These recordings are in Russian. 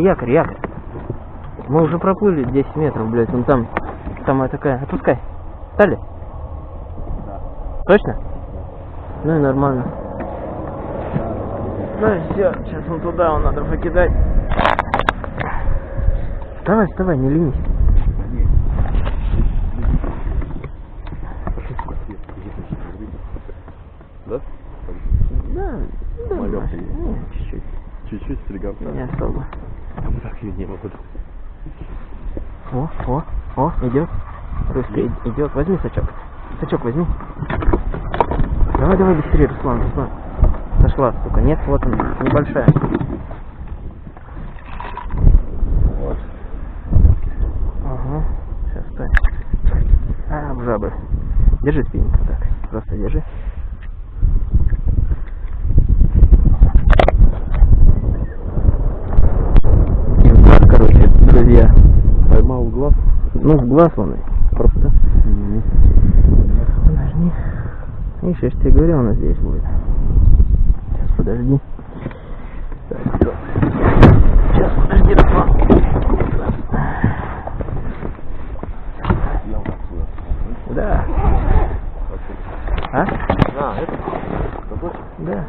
якорь, якорь. Мы уже проплыли 10 метров, блядь, вон там, самая такая, отпускай. Стали? Да. Точно? Ну и нормально. Ну все, сейчас вон туда, он надо покидать. Вставай, вставай, не ленись. Нет. Пошли, сука, свет. Где ты сейчас разбить? Да? Да, да, Малёнка ну, есть. ну, чуть-чуть, Чуть-чуть стригал. не особо. А вот так ее не могу. О, о, идет. Русский идет. Возьми сачок. Сачок возьми. Давай, давай быстрее, Руслан, Руслан. Сошла, сука. Нет, вот она, небольшая. Вот. Ага. Сейчас стой. А, в жабы. Держи спиннинг так. Просто держи. И в глаз, короче, друзья. Поймал Ну, он и просто. Подожди. Видишь, я же тебе говорил, она здесь будет. Сейчас, подожди. Сейчас, подожди, Руслан. Я. Да. А? А, это? Да.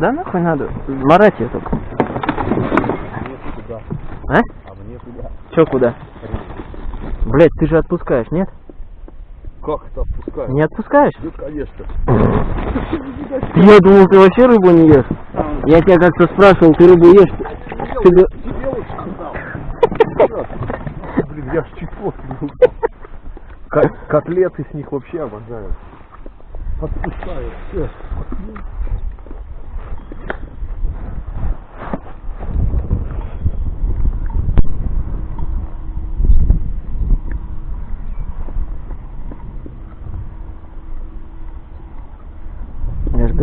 Да нахуй надо. Марать ее только. мне туда. А? А мне Че куда? Блять, ты же отпускаешь, нет? Как это отпускаю? Не отпускаешь? Ну, конечно. Я думал, ты вообще рыбу не ешь. Я тебя как-то спрашивал, ты рыбу ешь? Ты Тебе лучше. Блин, я ж чуть Котлеты с них вообще обожаю. Подпускаю. Все.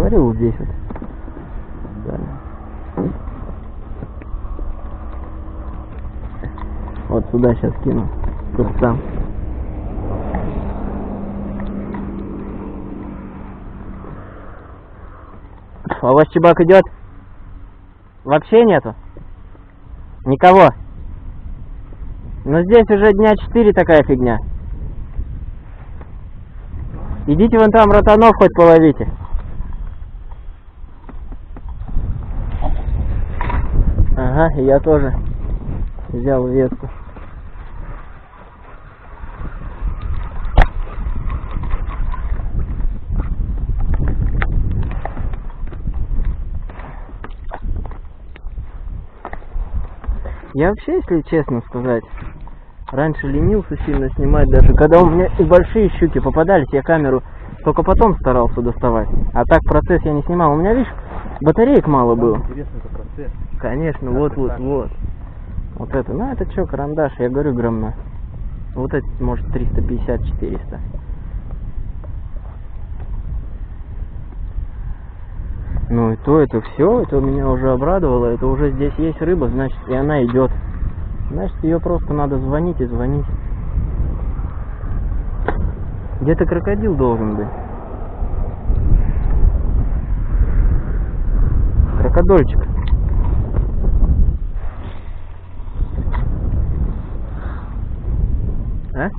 Говорил, вот здесь вот. Да. Вот сюда сейчас кину. Сам. А у вас чебак идет? Вообще нету? Никого? Ну здесь уже дня четыре такая фигня. Идите вон там ротанов хоть половите. Ага, я тоже взял ветку. Я вообще, если честно сказать, раньше ленился сильно снимать даже. Когда у меня и большие щуки попадались, я камеру только потом старался доставать. А так процесс я не снимал. У меня, видишь, батареек мало было. Интересный процесс. Конечно, вот, вот, так. вот. Вот это, ну это что, карандаш, я говорю, грамм на. Вот это, может, 350-400. Ну и то, это все, это меня уже обрадовало, это уже здесь есть рыба, значит, и она идет. Значит, ее просто надо звонить и звонить. Где-то крокодил должен быть. Крокодольчик. А?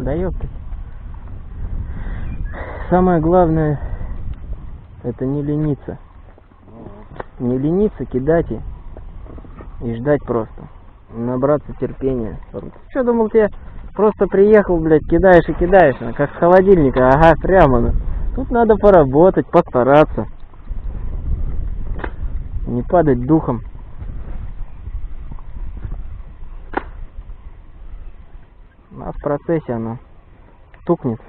Да ёптать. Самое главное, это не лениться. Не лениться, кидать и, и ждать просто. Набраться терпения. Что думал, тебе просто приехал, блядь, кидаешь и кидаешь, а, как с холодильника, ага, прямо. ну. Тут надо поработать, постараться. Не падать духом. А в процессе оно стукнет.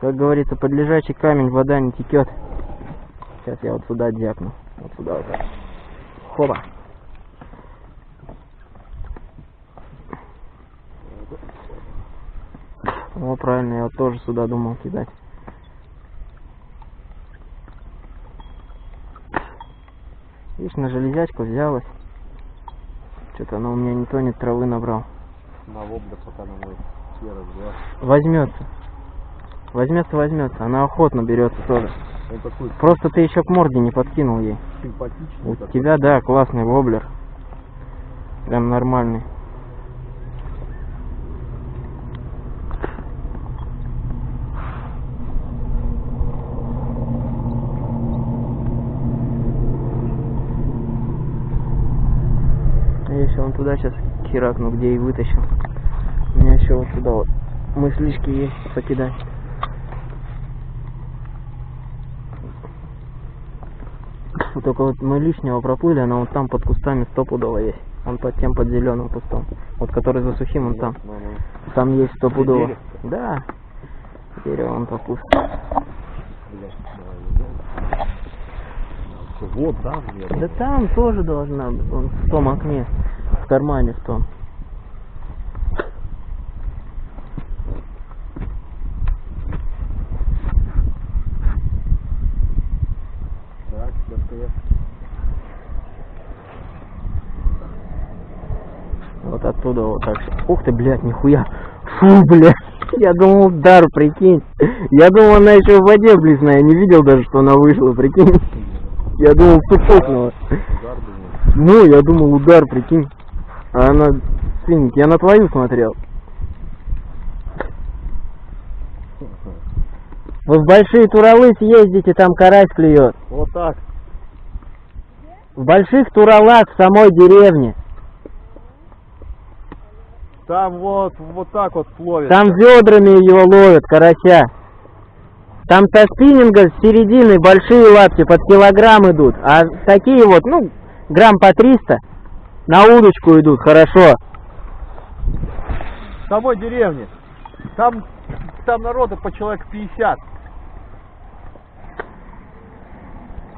Как говорится, под лежачий камень вода не текет. Сейчас я вот сюда дякну. Вот сюда вот. Хоба. О, правильно, я вот тоже сюда думал кидать. Видишь, на железячку взялась. Что-то она у меня не тонет, травы набрал. На воблер пока на мой серый взгляд. Возьмется. Возьмется, возьмется. Она охотно берется тоже. Такой Просто ты еще к морде не подкинул ей. симпатичный. У такой. тебя, да, классный воблер. Прям нормальный. Я еще вон туда сейчас херакну, где и вытащил. У меня еще вот туда вот мыслишки есть покидать. Вот только вот мы лишнего проплыли, она вот там под кустами стопудово есть. Он под тем, под зеленым кустом. Вот который за сухим, он там. Там есть стопудово. Да. Дерево он по куст. Вот, да. Да там тоже должна быть. Вон в том окне. В кармане в том. Так, Вот оттуда вот так. Ух ты, блядь, нихуя. Фу, блядь. Я думал, удар, прикинь. Я думал, она еще в воде близная. Я не видел даже, что она вышла, прикинь. Я думал, думаю. Ну, я думал, удар, прикинь. А она, свинья, я на твою смотрел. Вы в большие Туралы съездите, там карась клюет. Вот так. В больших Туралах в самой деревне. Там вот, вот так вот ловит. Там ведрами его ловят, карася. Там со спиннинга с середины большие лапти под килограмм идут. А такие вот, ну, грамм по 300 на удочку идут, хорошо. В самой деревне. Там, там народу по человек 50.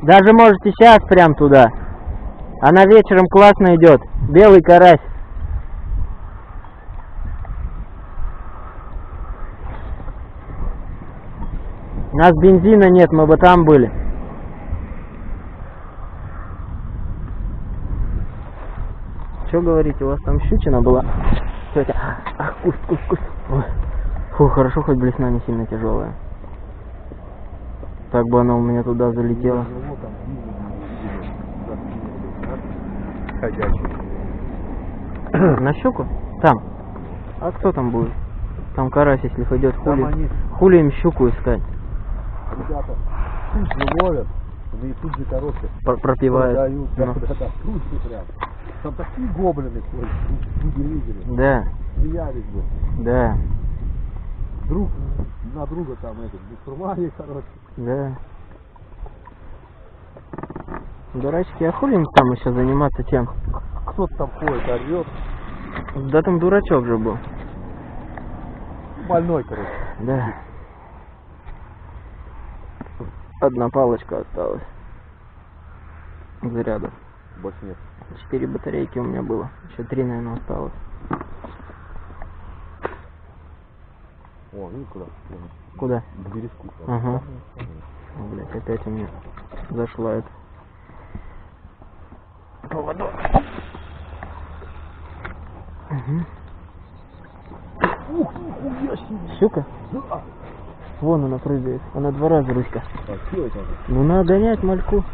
Даже можете сейчас прям туда. Она вечером классно идет. Белый карась. У нас бензина нет, мы бы там были. Что говорите, у вас там щучина была? Тетя, ах, куст, куст, куст. Ой. Фу, хорошо, хоть блесна не сильно тяжелая. Так бы она у меня туда залетела. На щуку? Там. А кто там будет? Там карась, если пойдет хули. они, Хули им щуку искать? ребята, тут же ловят. Да и тут же, короче, Пр- пропивают. продают. Да, да, да, прям. Там такие гоблины ходят, не видели. Да, Смеялись бы. да, Друг на друга там этот, бусурмане, короче. да. Дурачки, а хули им там еще заниматься чем? Кто-то там ходит, орет. Да там дурачок же был. Больной, короче. Да. Одна палочка осталась. Зарядов. Больше нет. Четыре батарейки у меня было. Еще три, наверное, осталось. О, ну куда? Куда? К бережку. Ага. О, блядь, опять у меня зашла это. Поводок. Мгм. Ух, себе. Щука? Да. Вон она прыгает. Она два раза Руська. А? Ну надо гонять мальку.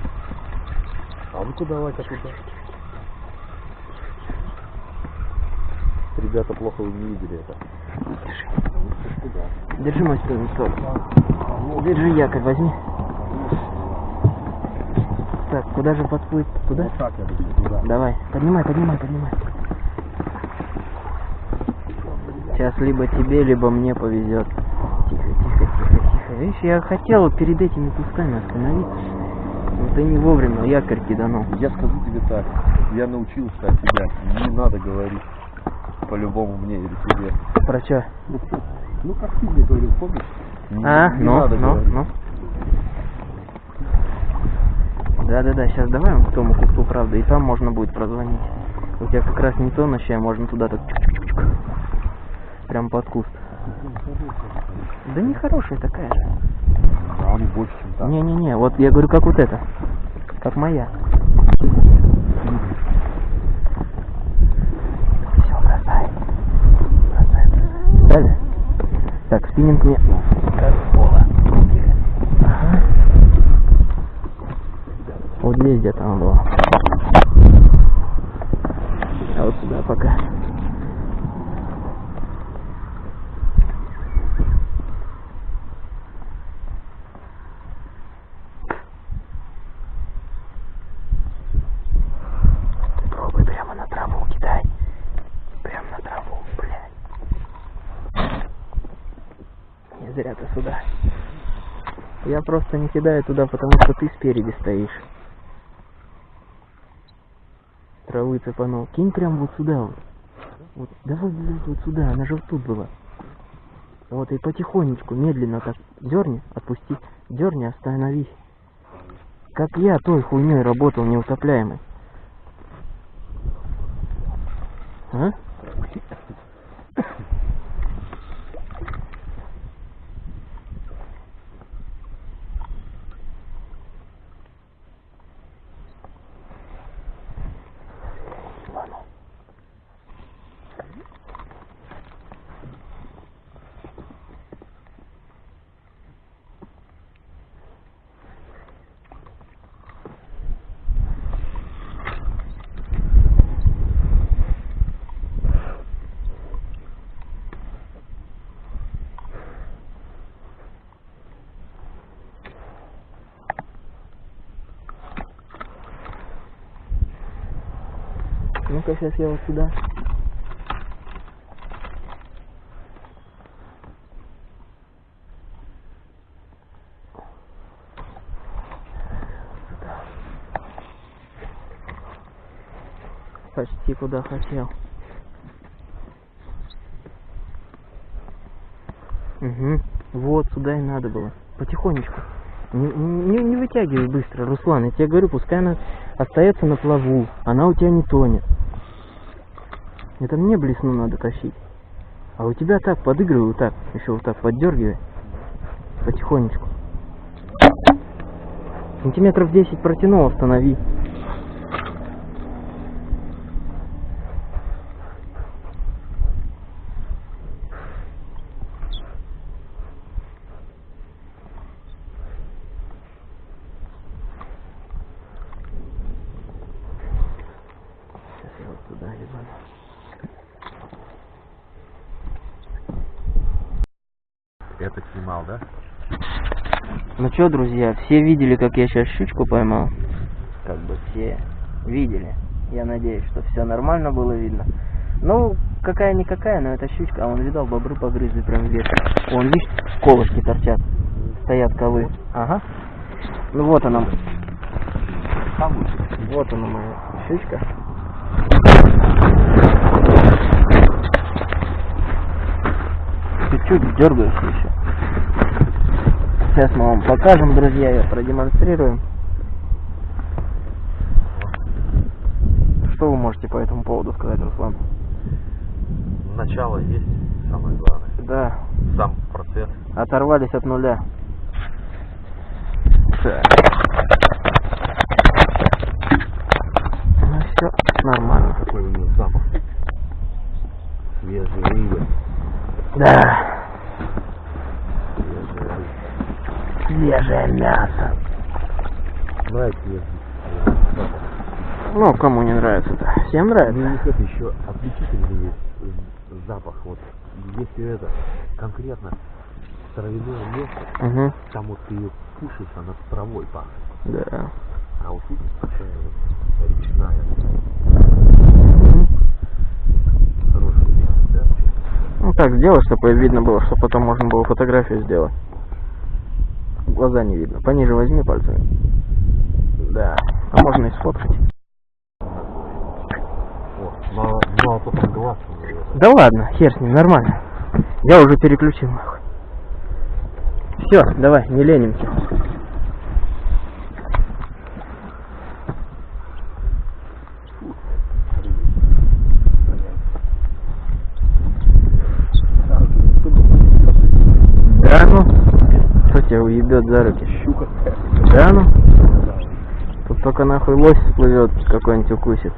А ну-ка давай-ка туда. Ребята, плохо вы не видели это. Держи мой спиннинг тоже. Держи якорь, возьми. Так, куда же подплыть? Туда? Вот так я туда. Давай, поднимай, поднимай, поднимай. Сейчас либо тебе, либо мне повезет. Тихо, тихо, тихо, тихо. Видишь, я хотел перед этими кусками остановиться. Но ты не вовремя якорь киданул. Я скажу тебе так, я научился от тебя, не надо говорить по-любому мне или тебе. Про чё? Ну как ты мне говорил, помнишь? Не, А, не ну, надо ну, говорить. ну. Да-да-да, сейчас давай к тому кусту, правда, и там можно будет прозвонить. У тебя как раз не тонущая, можно туда так чук-чук-чук. Прям под куст. Да не хорошая такая же. Да, он больше, чем так. Не-не-не, вот я говорю, как вот это. Как моя. Все, бросай. Бросай. Бросали? Так, спиннинг нет. Как пола. Ага. Вот здесь где-то он был. А вот сюда пока. Просто не кидаю туда, потому что ты спереди стоишь. Травы цепанул. Кинь прям вот сюда вот. Вот, давай, давай вот сюда, она же вот тут была. Вот и потихонечку, медленно так дерни, отпусти, дерни, остановись. Как я той хуйней работал неутопляемый. А? Ну-ка, сейчас я вот сюда. Почти куда хотел. Угу. Вот, сюда и надо было. Потихонечку. Не, не, не вытягивай быстро, Руслан. Я тебе говорю, пускай она остается на плаву. Она у тебя не тонет. Это мне блесну надо тащить. А у тебя так, подыгрывай вот так. Еще вот так поддергивай. Потихонечку. Сантиметров 10 протянул, останови. Сейчас я вот туда ебану. Это снимал, да? Что, друзья, все видели, как я сейчас щучку поймал? Как бы все видели. Я надеюсь, что все нормально было видно. Ну, какая-никакая, но это щучка. А он видал, бобры погрызли прям вверх. Вон, видишь, колышки торчат. Стоят ковы. Ага. Ну вот она. Вот она моя щучка. Чуть-чуть дергаешься еще. Сейчас мы вам покажем, друзья, я продемонстрирую. Что вы можете по этому поводу сказать, Руслан? Начало есть, самое главное. Да, Сам процесс. оторвались от нуля. Так. Ну все, нормально. Какой у него запах. Свежие рыбы. Да, Свежие рыбы. Свежее мясо. Нравится. Ну, кому не нравится-то? Всем Ну, нравится. у них это еще есть э, запах. Вот если это конкретно травяное место, Угу, там вот ты ее кушаешь, она травой пахнет. да. А вот тут такая вот речная. Да? Ну так сделай, чтобы видно было, чтобы потом можно было фотографию сделать. Глаза не видно. Пониже возьми пальцами. Да. А можно и сфоткать. О, потом глаз. Да ладно, хер с ним, нормально. Я уже переключил нахуй. Все, давай, не ленимся. Да ну? Кто тебя уебет за руки? Щука. Да ну? Тут только нахуй лось всплывет, какой-нибудь укусит.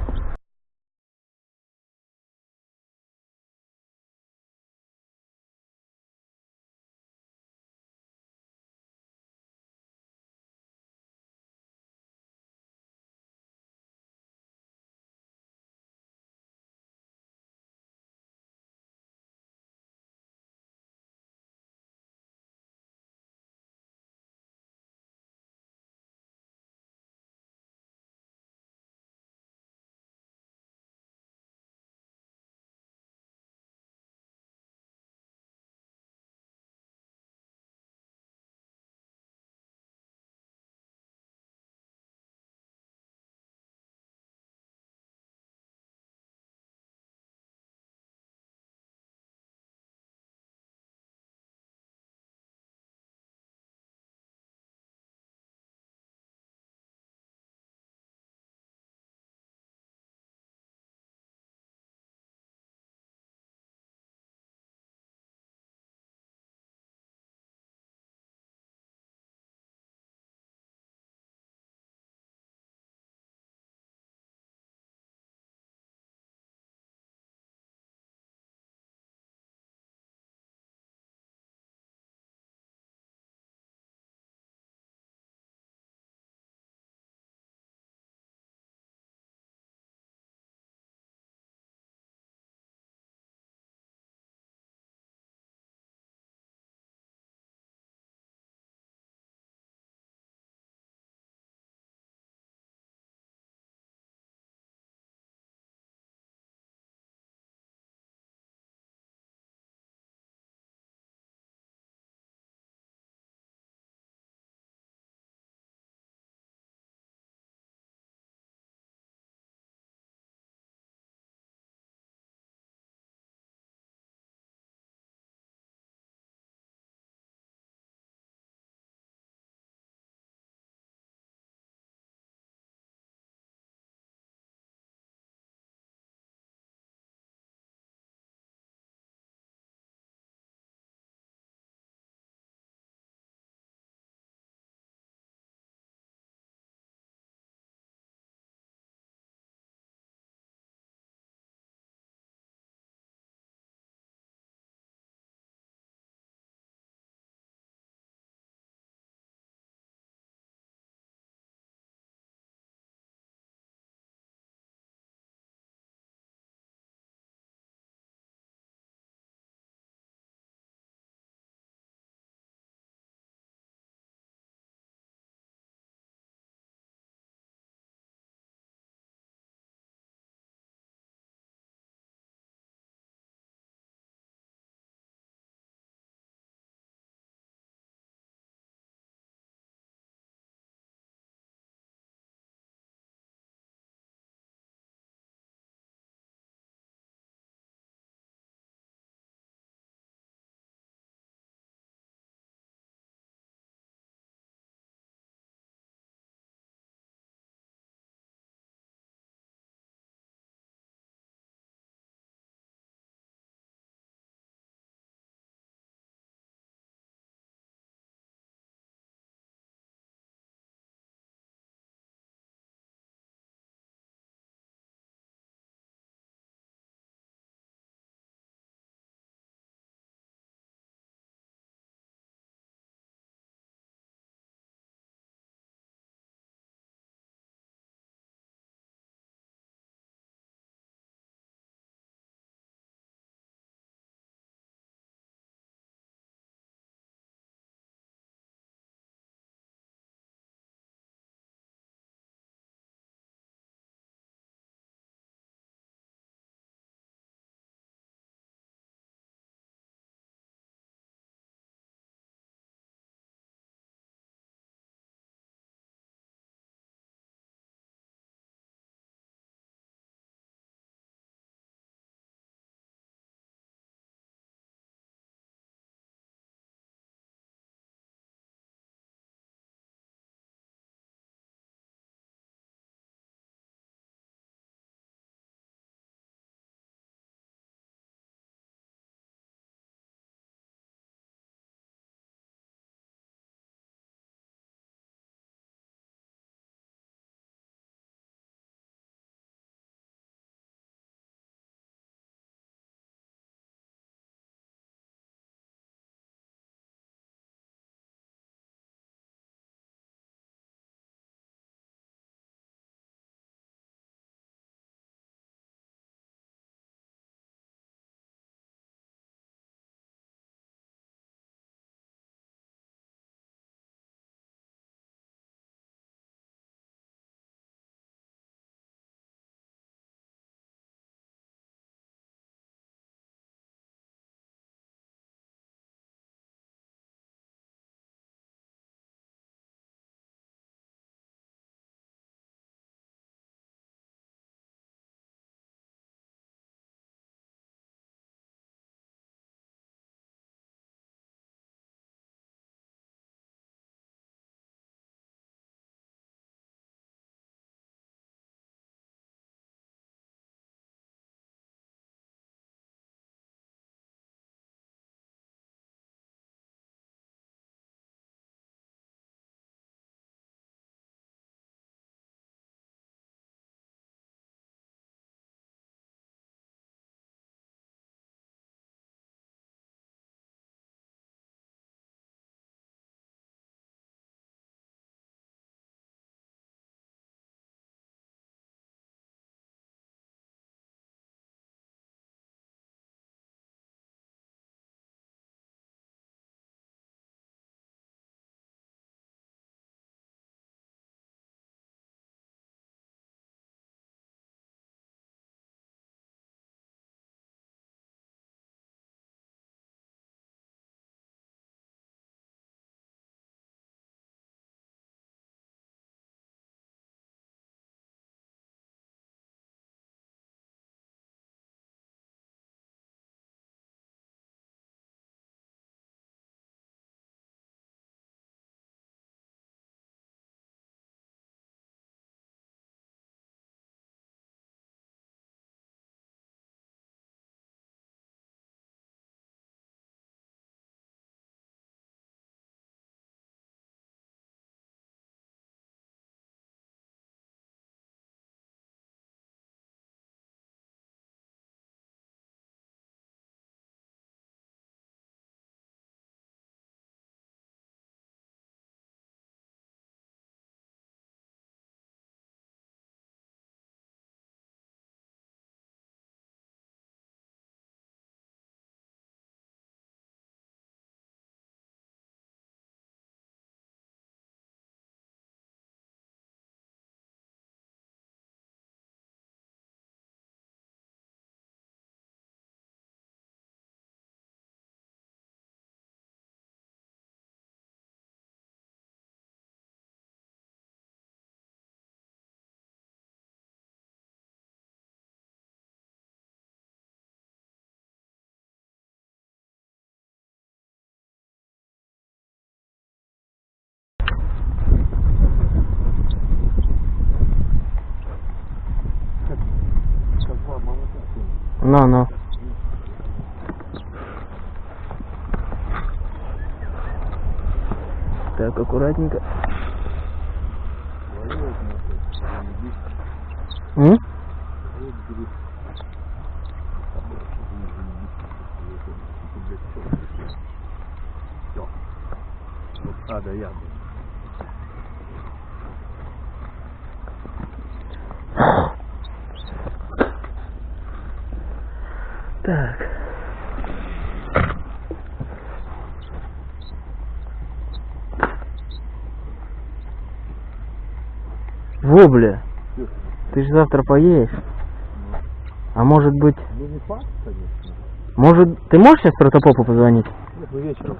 Ну, ну. Так, аккуратненько. М? А, да, я. Так. Во, бля. Ты же завтра поедешь. А может быть... Ну, не факт, конечно. Может, ты можешь сейчас протопопу позвонить? Нет, мы вечером.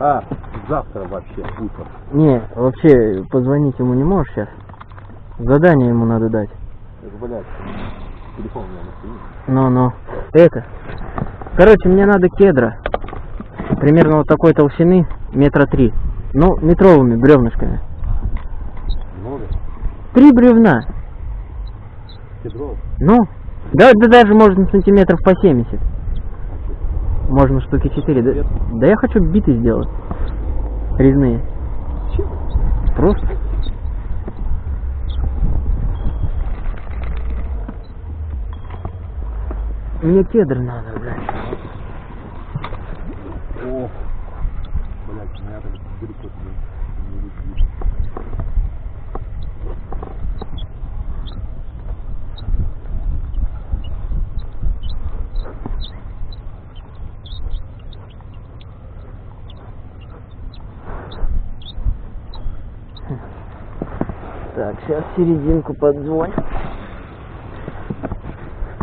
А, завтра вообще, утром. Не, вообще позвонить ему не можешь сейчас. Задание ему надо дать. Это, блядь, телефон у меня на стене. Ну, ну. Это. Короче, мне надо кедра. Примерно вот такой толщины, метра три. Ну, метровыми бревнышками. Три бревна. Кедров? Ну, да, да даже можно сантиметров по 70. Можно штуки 4. Да, да я хочу биты сделать. Резные. Чем? Просто. Мне кедр надо, блядь. О, блядь, у меня так далеко не, не летит. Так, сейчас серединку подзвоним.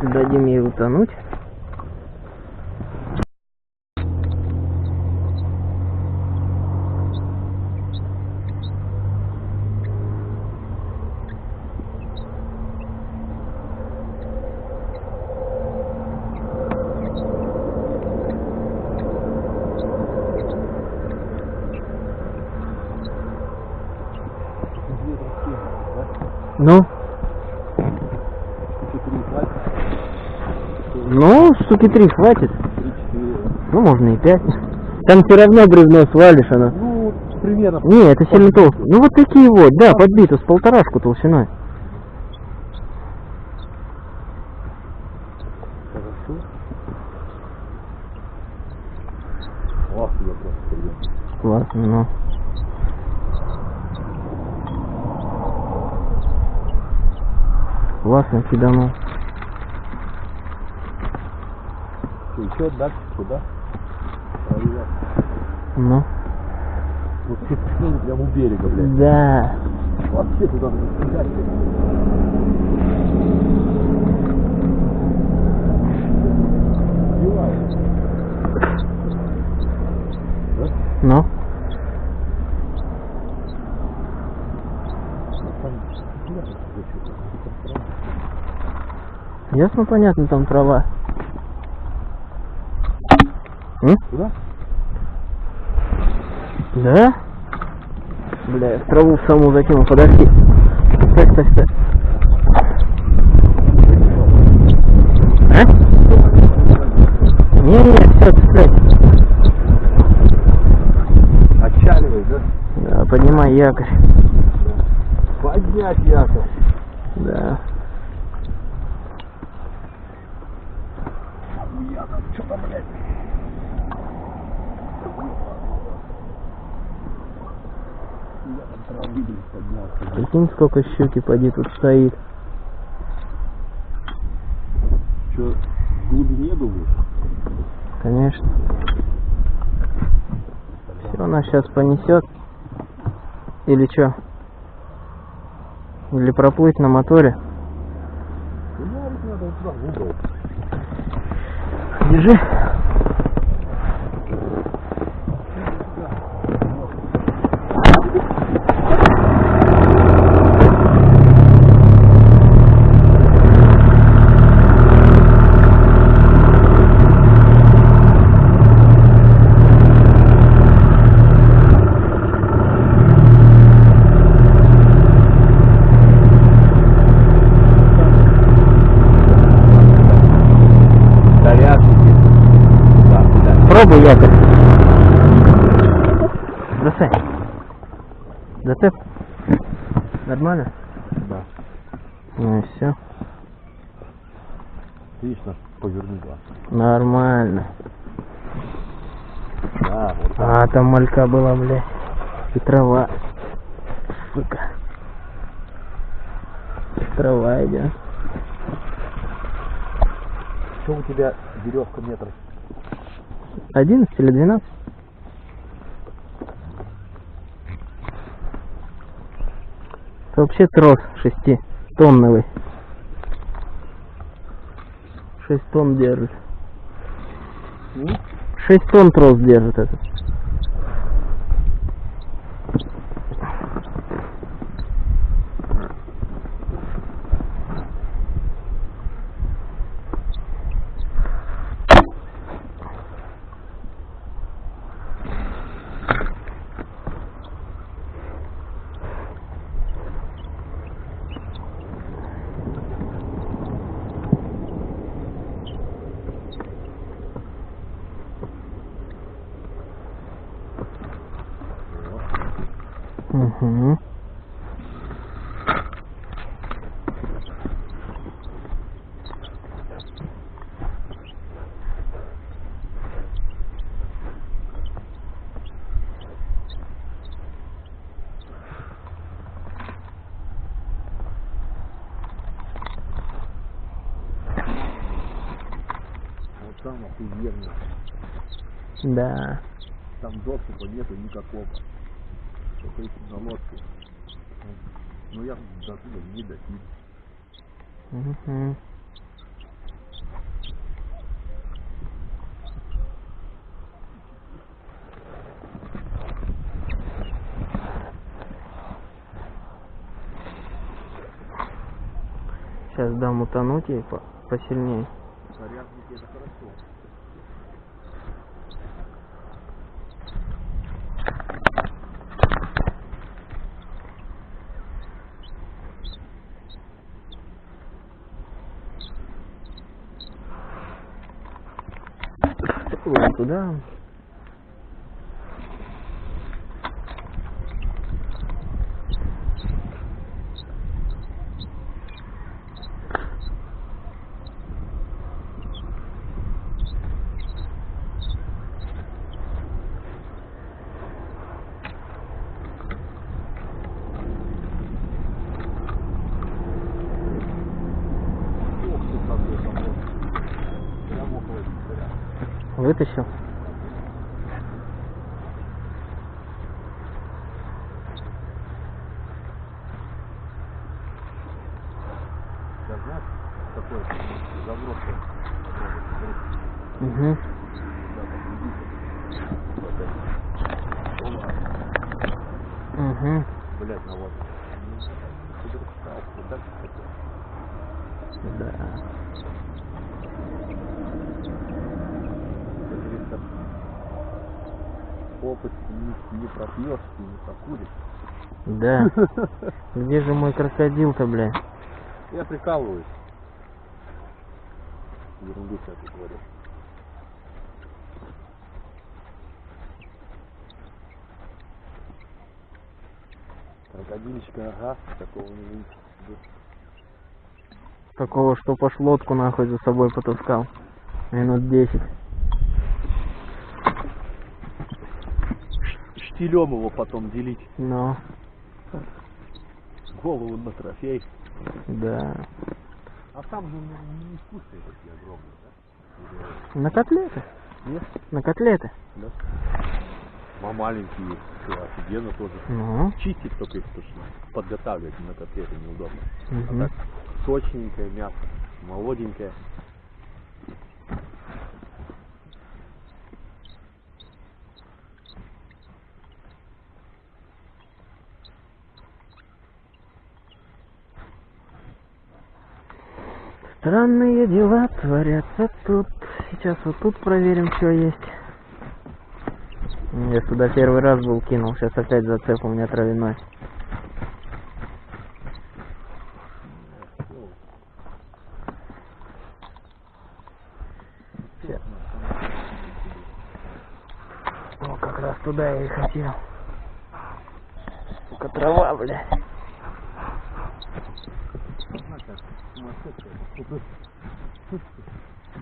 Дадим ей утонуть. Ну, Четыре хватит, ну, штуки три хватит. Ну, можно и пять. Там все равно бревно свалишь она. Ну, примерно. Не, это сильно толсто. Ну вот такие вот, да, подбито с полторашку толщиной. Классно, ну. Классно киданул. Еще дальше? Проверять. Ну. Вот все течение прямо у берега, блядь. Да. Вообще туда. Сбивает. Да? Ну. Ясно, понятно, там трава. М? Куда? Да? Бля, я в траву в саму закинул, подожди. Стой, стой, стой. А? Не, не, все, стой. Отчаливай, да? Да, поднимай якорь. Поднять якорь. Да. Что-то, блядь. Я там травы, блядь, поднялся. Прикинь, сколько щуки поди тут стоит. Что, в глубине думаешь? Конечно. Все, нас сейчас понесет. Или что? Или проплыть на моторе. Ну. Держи. Пробуй якорь. Засань. Зацеп. Нормально? Да. Ну и все. Видишь, наш поверни глаз. Нормально. Да, вот так. А, там малька была, блядь. И трава. Сука. Трава идет. Что у тебя веревка метров? 11 или 12? Это вообще трос шеститонновый. 6 тонн держит. 6 тонн трос держит этот. Угу. Вот там охуенно. Да. Там доступа нету никакого. Только если на лодке. Ну я до туда не дотяну. Мгм. Сейчас дам утонуть ей по- посильнее. Зарядники это хорошо. Вон туда. Ох ты какой там вот. Прям около винтаря. Вытащил. Я знаешь, такой заброшенный. Угу. Угу. Блять, на вот. Да. Да. Опыт не, не пропьешь и не прокуришь. Да. Где же мой крокодил-то, бля? Я прикалываюсь. Ерунду всякую говорю. Крокодильчика, ага, такого не видите. Такого, что пош лодку нахуй за собой потаскал. Минут 10. Штилем его потом делить. Но, Голову на трофей. да. А там же не вкусные такие огромные, да? На котлеты. Нет? На котлеты. Да. А маленькие, что, офигенно тоже. Ну. Чистить только их потому что подготавливать на котлеты неудобно. мгм. А так сочненькое мясо, молоденькое. Странные дела творятся тут. Сейчас вот тут проверим, что есть. Я сюда первый раз был кинул, сейчас опять зацеп у меня травяной. Щас. Как раз туда я и хотел. Сука, трава, блядь.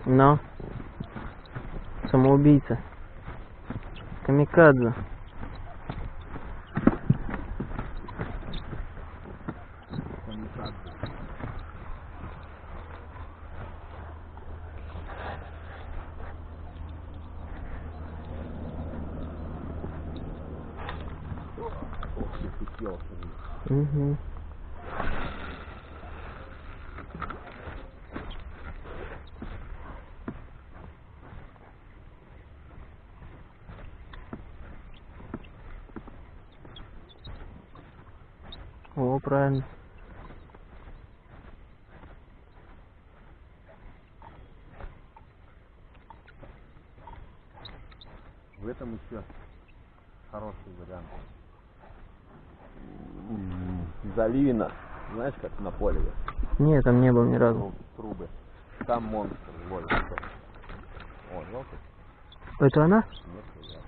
Но. Самоубийца. Камикадзе. Угу. О, правильно. В этом еще хороший вариант. Заливина. Знаешь, как на поле? Нет, там не был ни разу. Трубы. Там монстр ловит. О, желтый? Это она? Нет, я.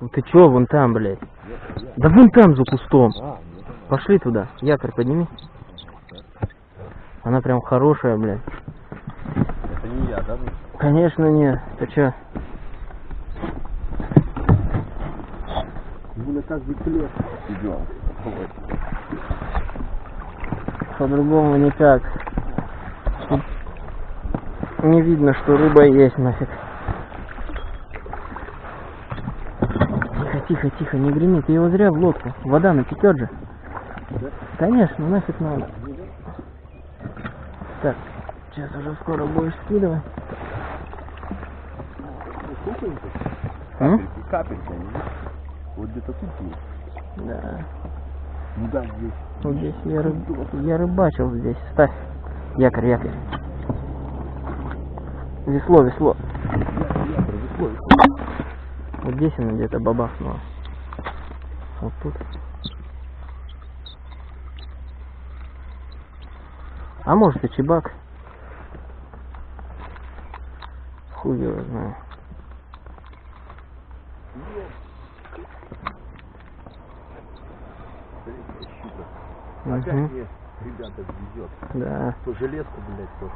Ну ты чё, вон там, блядь? Нет, я. Да вон там, за кустом. А. Пошли туда. Якорь подними. Она прям хорошая, блядь. Это не я, да? Конечно нет. Ты чё? На каждый клет идем. По-другому никак. Не видно, что рыба есть нафиг. Тихо, тихо, тихо, не греми, ты его зря в лодку. Вода натекет же. Конечно, нафиг надо. Так, сейчас уже скоро будешь скидывать. Капельки, капельки. Вот где-то тут есть. Да. Ну да, здесь. Вот здесь я, рыб- я рыбачил здесь. Ставь. Якорь, якорь. Весло, весло. Я, я провесло. Вот здесь она где-то бабахнула. Вот тут. А может и чебак. Хуй его знаю. Опять мне, ребята, везет. Да. То железку, блядь, то.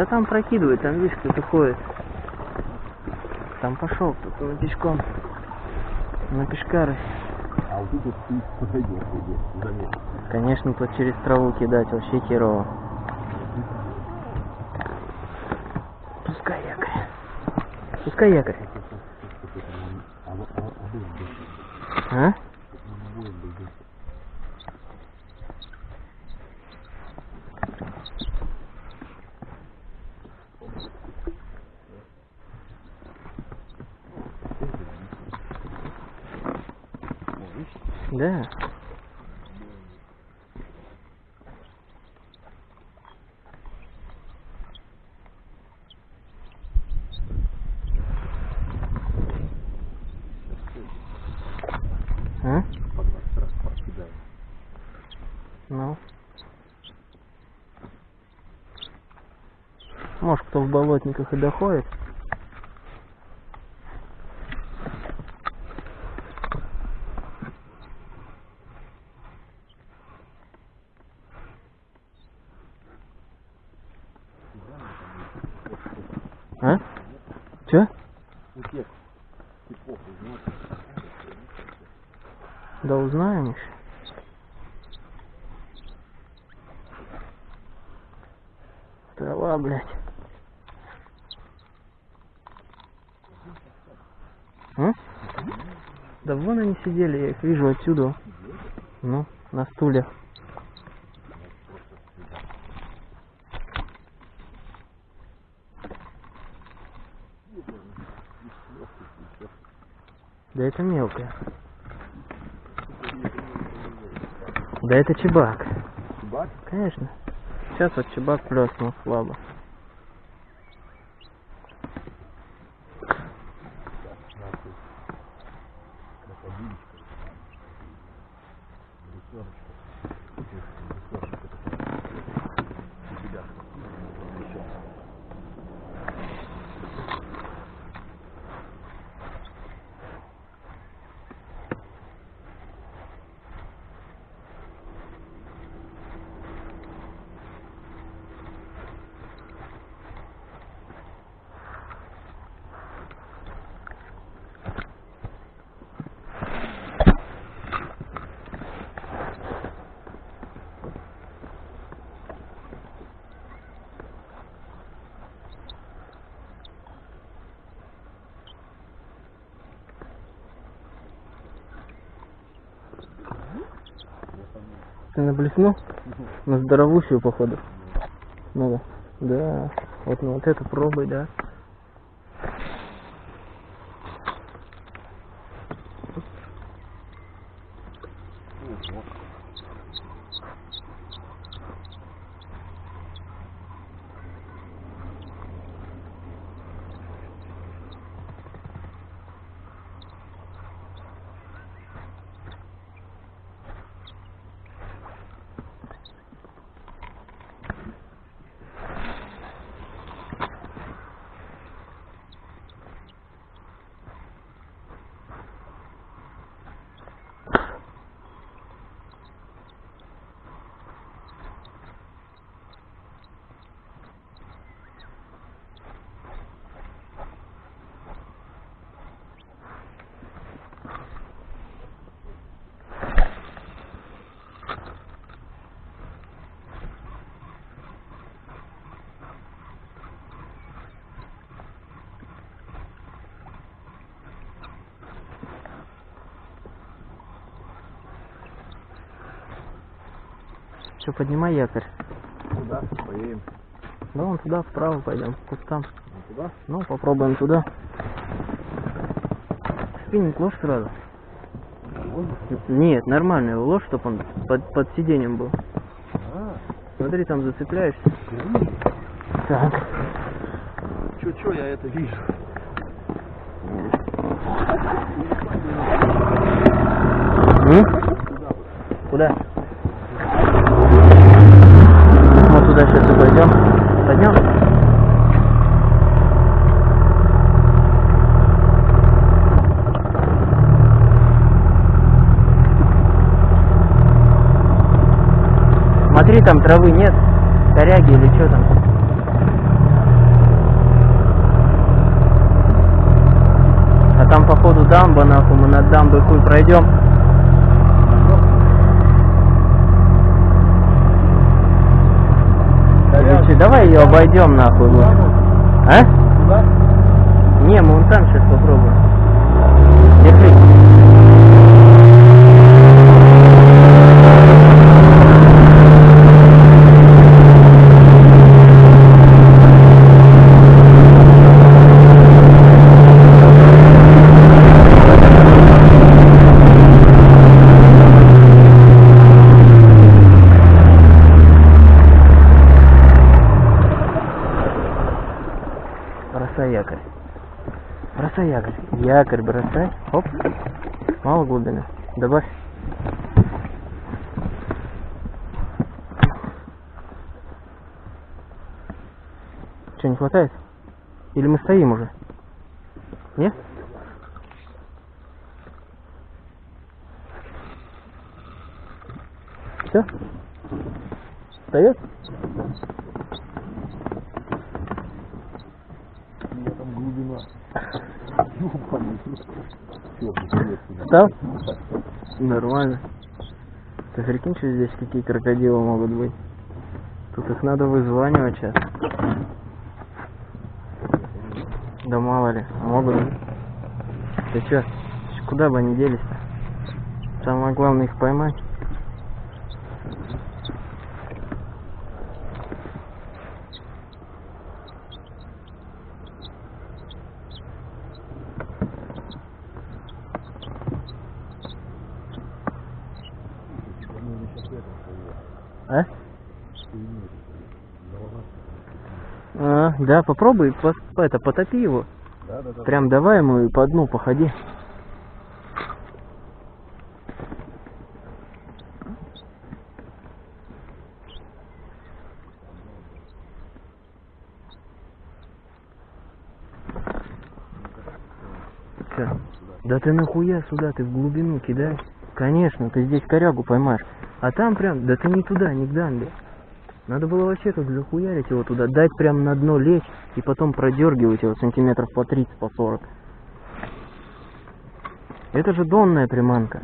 Да там прокидывает, там видишь, кто-то ходит. Там пошел кто-то пешком. На пешкары. А вот тут ты подойдешь, заметь. Конечно, тут через траву кидать вообще херово. Пускай якорь. Пускай якорь. А вот, а, а был бы, А? был бы. Да. А? Ну. Может, кто в болотниках и доходит. А? Чё? Утек. Типов, знаешь. Да узнаем еще. Трава, блядь. А? Да вон они сидели, я их вижу отсюда. Ну, на стуле. Да это мелкая. Да это чебак. Чебак? Конечно. Сейчас вот чебак плеснул слабо. Нахуй. Крокодильчик. Ресерочка. Ресерочка такая. У тебя. Еще. Ты наблеснул? На здоровущую, походу. Надо. Да. Вот, ну вот это пробуй, да. Ого. Что, поднимай якорь. Куда? Поедем. Да вон туда, вправо пойдем, к кустам. Вот туда? Ну, попробуем туда. Спиннинг ложь сразу. Нет, нормально его ложь, чтобы он под, под сиденьем был. А, Смотри, там зацепляешься. Так. Чё, чё, я это вижу. М? Куда вот? Куда? Вот туда сейчас и пойдем. Пойдем? Смотри, там травы нет, коряги или что там. А там походу дамба, нахуй, мы над дамбой хуй пройдем. Чё, давай ее обойдем нахуй лучше. А? Не, мы вон там сейчас попробуем. Держи. Бросай якорь. Бросай якорь. Бросай. Оп. Мало глубины. Добавь. Что, не хватает? Или мы стоим уже? Нет? Все? Встает? Там глубина. Встал? Нормально. Ты прикинь, что здесь какие крокодилы могут быть? Тут их надо вызванивать сейчас. Да мало ли, могут быть. Ты чё? Куда бы они делись-то? Самое главное их поймать. По-моему, сейчас это всплыло. А? Хуйню. Голова. А, да, попробуй, пос- это, потопи его. Да, да, да. Прям давай ему и по дну походи. Чё? Да ты нахуя сюда, ты в глубину кидай. Конечно, ты здесь корягу поймаешь. А там прям, да ты не туда, не к дамбе. Надо было вообще тут захуярить его туда, дать прям на дно лечь и потом продергивать его сантиметров по 30, по 40. Это же донная приманка.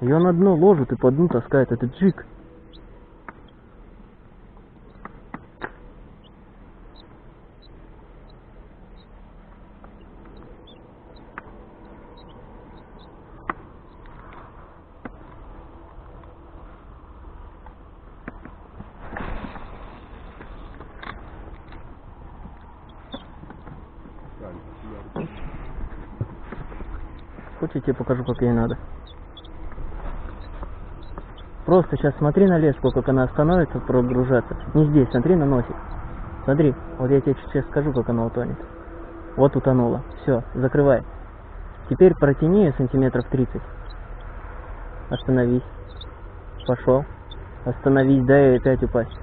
Ее на дно ложат и по дну таскает. Это джик. Хочешь, я тебе покажу, как ей надо? Просто сейчас смотри на леску, как она остановится прогружаться. Не здесь, смотри на носик. Смотри, вот я тебе сейчас скажу, как она утонет. Вот утонула. Все, закрывай. Теперь протяни ее сантиметров 30. Остановись. Пошел. Остановись, дай ей опять упасть.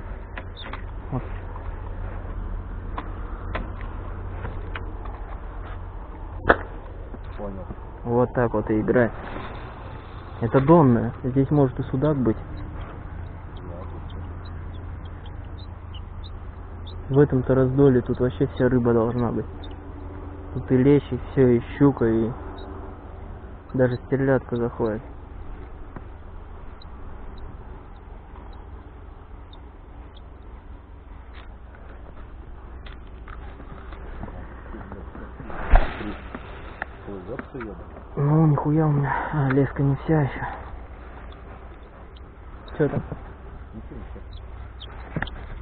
Понял. Вот так вот и играй. Это донная. Здесь может и судак быть. В этом-то раздоле тут вообще вся рыба должна быть. Тут и лещ, и все, и щука, и даже стерлядка заходит. Нихуя у меня. А, леска не вся еще. Че там?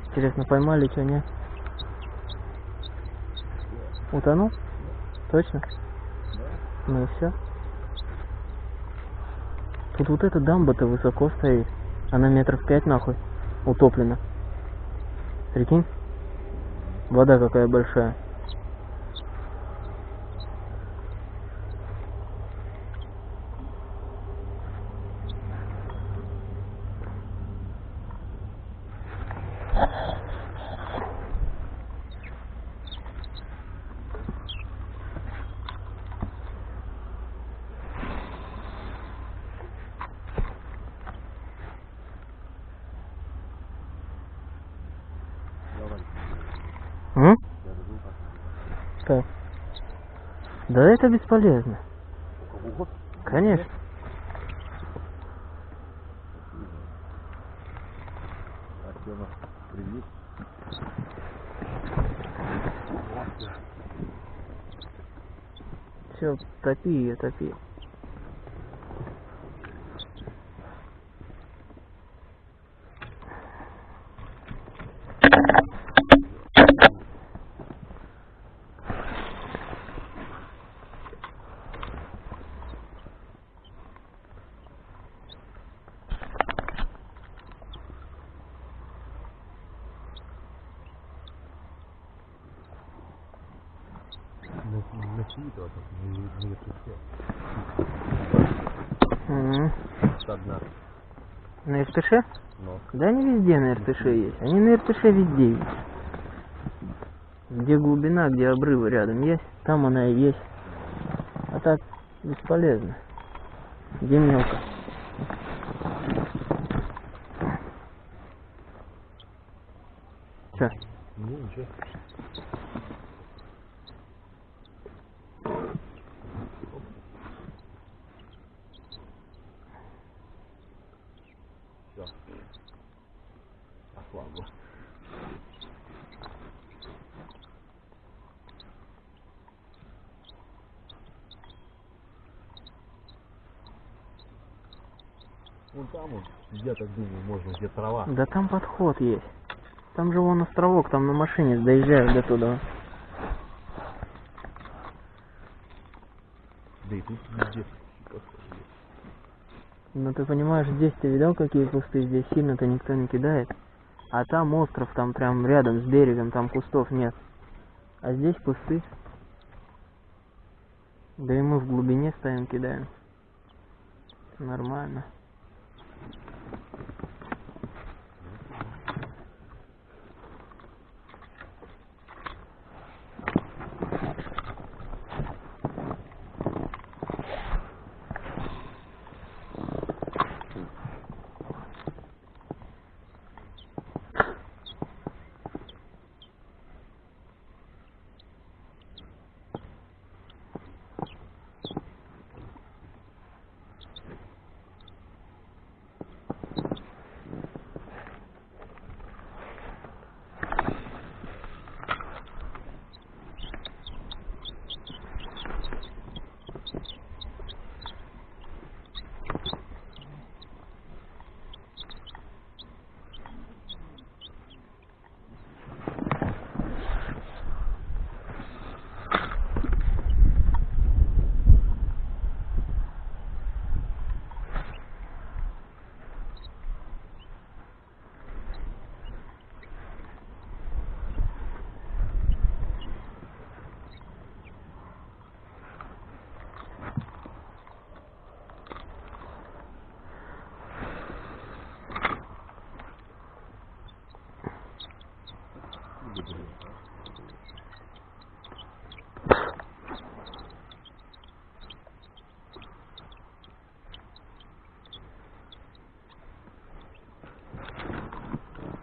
Интересно, поймали что, нет? Утонул? Точно? Ну и все. Тут вот эта дамба-то высоко стоит. Она метров пять нахуй утоплена. Прикинь? Вода какая большая. Это бесполезно. Конечно. Привет. Все, топи ее, топи. На, на чьи-то, так, не, не все. Мгм. Со дна. На РТШ? Но. Да они везде на РТШ есть. Они на РТШ везде есть. Где глубина, где обрывы рядом есть, там она и есть. А так бесполезно. Где мелко. Че? Не, ничего. Все. Ослабло. Вон там вот, думаю, можно, где трава. Да там подход есть. Там же вон островок, там на машине доезжают до туда. Да и тут везде. Ну ты понимаешь, здесь ты видал, какие кусты? Здесь сильно-то никто не кидает. А там остров, там прям рядом с берегом, там кустов нет. А здесь кусты. Да и мы в глубине стоим, кидаем. Нормально.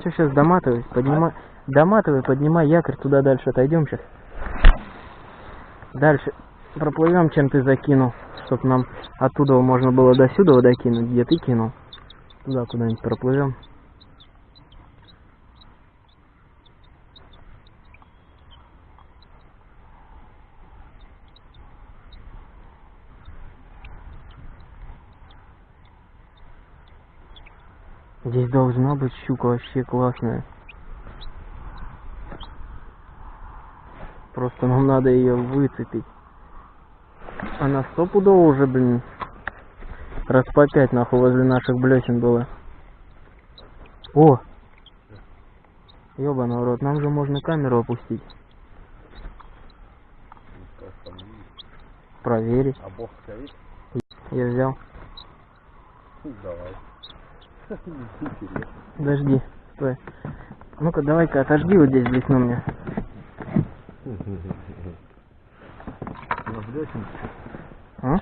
Че сейчас доматывай, поднимай. Доматывай, поднимай якорь туда дальше отойдем сейчас. Дальше проплывем, чем ты закинул, чтоб нам оттуда можно было до сюда докинуть, где ты кинул. Туда куда-нибудь проплывем. Здесь должна быть щука вообще классная. Просто нам надо ее выцепить. Она стопудово уже, блин, раз по пять нахуй возле наших блесен была. О! Ёбаный в рот, нам же можно камеру опустить. Проверить. А бог стоит? Я взял. Давай. Подожди, стой. Ну-ка, давай-ка, отожди вот здесь блесну мне. А?